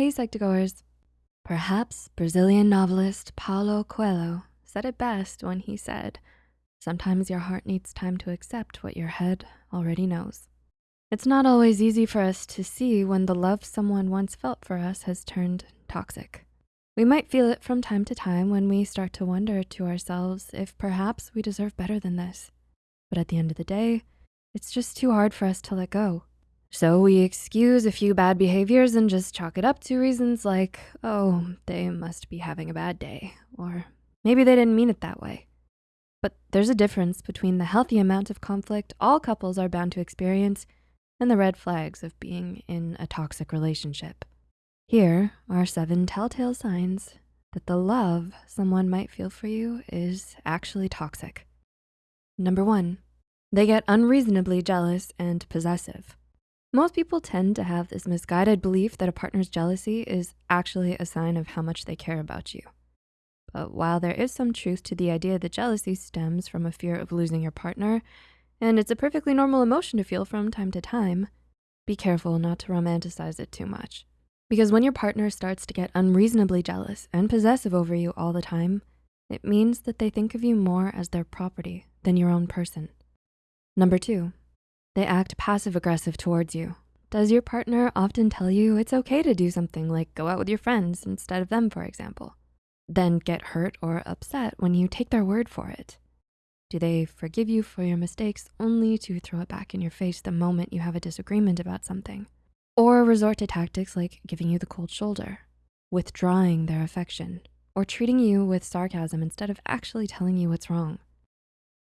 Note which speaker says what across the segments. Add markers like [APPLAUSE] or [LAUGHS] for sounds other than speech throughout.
Speaker 1: Hey Psych2Goers. Perhaps Brazilian novelist Paulo Coelho said it best when he said, sometimes your heart needs time to accept what your head already knows. It's not always easy for us to see when the love someone once felt for us has turned toxic. We might feel it from time to time when we start to wonder to ourselves if perhaps we deserve better than this. But at the end of the day, it's just too hard for us to let go. So we excuse a few bad behaviors and just chalk it up to reasons like, oh, they must be having a bad day, or maybe they didn't mean it that way. But there's a difference between the healthy amount of conflict all couples are bound to experience and the red flags of being in a toxic relationship. Here are seven telltale signs that the love someone might feel for you is actually toxic. Number one, they get unreasonably jealous and possessive. Most people tend to have this misguided belief that a partner's jealousy is actually a sign of how much they care about you. But while there is some truth to the idea that jealousy stems from a fear of losing your partner, and it's a perfectly normal emotion to feel from time to time, be careful not to romanticize it too much. Because when your partner starts to get unreasonably jealous and possessive over you all the time, it means that they think of you more as their property than your own person. Number two, they act passive aggressive towards you. Does your partner often tell you it's okay to do something like go out with your friends instead of them, for example? Then get hurt or upset when you take their word for it? Do they forgive you for your mistakes only to throw it back in your face the moment you have a disagreement about something? Or resort to tactics like giving you the cold shoulder, withdrawing their affection, or treating you with sarcasm instead of actually telling you what's wrong?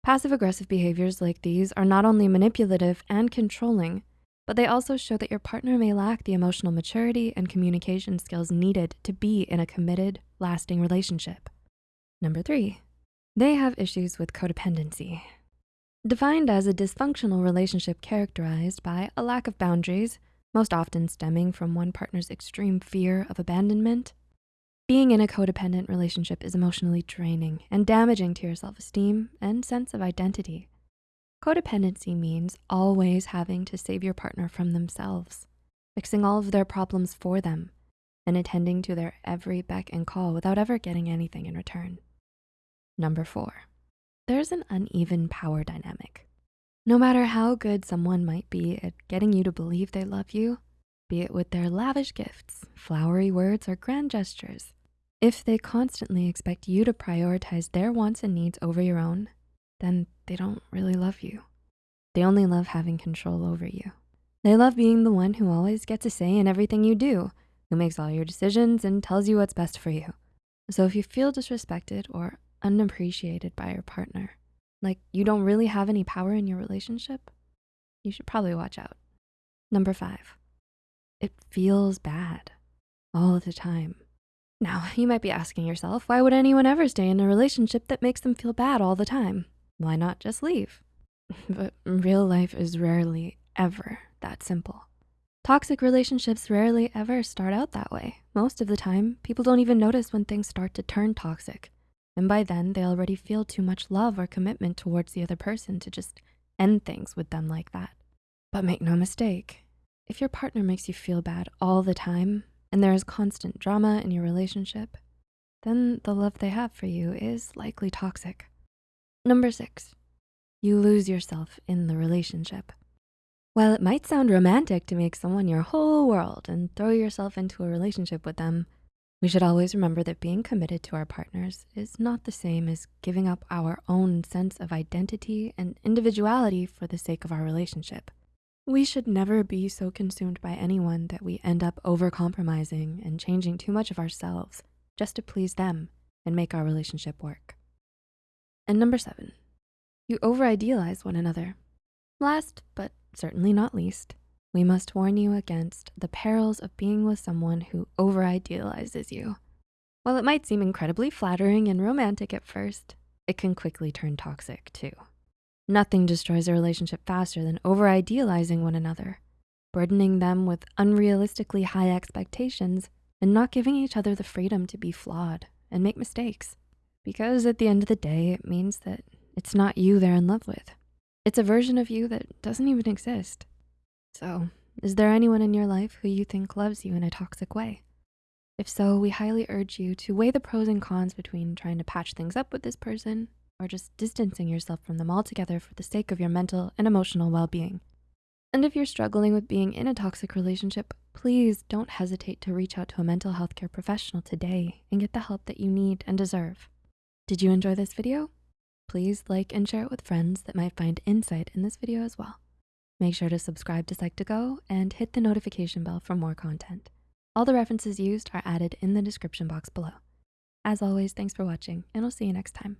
Speaker 1: Passive aggressive behaviors like these are not only manipulative and controlling, but they also show that your partner may lack the emotional maturity and communication skills needed to be in a committed, lasting relationship. Number three, they have issues with codependency. Defined as a dysfunctional relationship characterized by a lack of boundaries, most often stemming from one partner's extreme fear of abandonment, being in a codependent relationship is emotionally draining and damaging to your self-esteem and sense of identity. Codependency means always having to save your partner from themselves, fixing all of their problems for them, and attending to their every beck and call without ever getting anything in return. Number four, there's an uneven power dynamic. No matter how good someone might be at getting you to believe they love you, be it with their lavish gifts, flowery words, or grand gestures, if they constantly expect you to prioritize their wants and needs over your own, then they don't really love you. They only love having control over you. They love being the one who always gets a say in everything you do, who makes all your decisions and tells you what's best for you. So if you feel disrespected or unappreciated by your partner, like you don't really have any power in your relationship, you should probably watch out. Number five, it feels bad all the time. Now, you might be asking yourself, why would anyone ever stay in a relationship that makes them feel bad all the time? Why not just leave? [LAUGHS] but real life is rarely ever that simple. Toxic relationships rarely ever start out that way. Most of the time, people don't even notice when things start to turn toxic. And by then, they already feel too much love or commitment towards the other person to just end things with them like that. But make no mistake, if your partner makes you feel bad all the time, and there is constant drama in your relationship, then the love they have for you is likely toxic. Number six, you lose yourself in the relationship. While it might sound romantic to make someone your whole world and throw yourself into a relationship with them, we should always remember that being committed to our partners is not the same as giving up our own sense of identity and individuality for the sake of our relationship. We should never be so consumed by anyone that we end up over-compromising and changing too much of ourselves just to please them and make our relationship work. And number seven, you over-idealize one another. Last, but certainly not least, we must warn you against the perils of being with someone who over-idealizes you. While it might seem incredibly flattering and romantic at first, it can quickly turn toxic too. Nothing destroys a relationship faster than over-idealizing one another, burdening them with unrealistically high expectations and not giving each other the freedom to be flawed and make mistakes. Because at the end of the day, it means that it's not you they're in love with. It's a version of you that doesn't even exist. So is there anyone in your life who you think loves you in a toxic way? If so, we highly urge you to weigh the pros and cons between trying to patch things up with this person or just distancing yourself from them altogether for the sake of your mental and emotional well-being. And if you're struggling with being in a toxic relationship, please don't hesitate to reach out to a mental health care professional today and get the help that you need and deserve. Did you enjoy this video? Please like and share it with friends that might find insight in this video as well. Make sure to subscribe to Psych2Go and hit the notification bell for more content. All the references used are added in the description box below. As always, thanks for watching and I'll see you next time.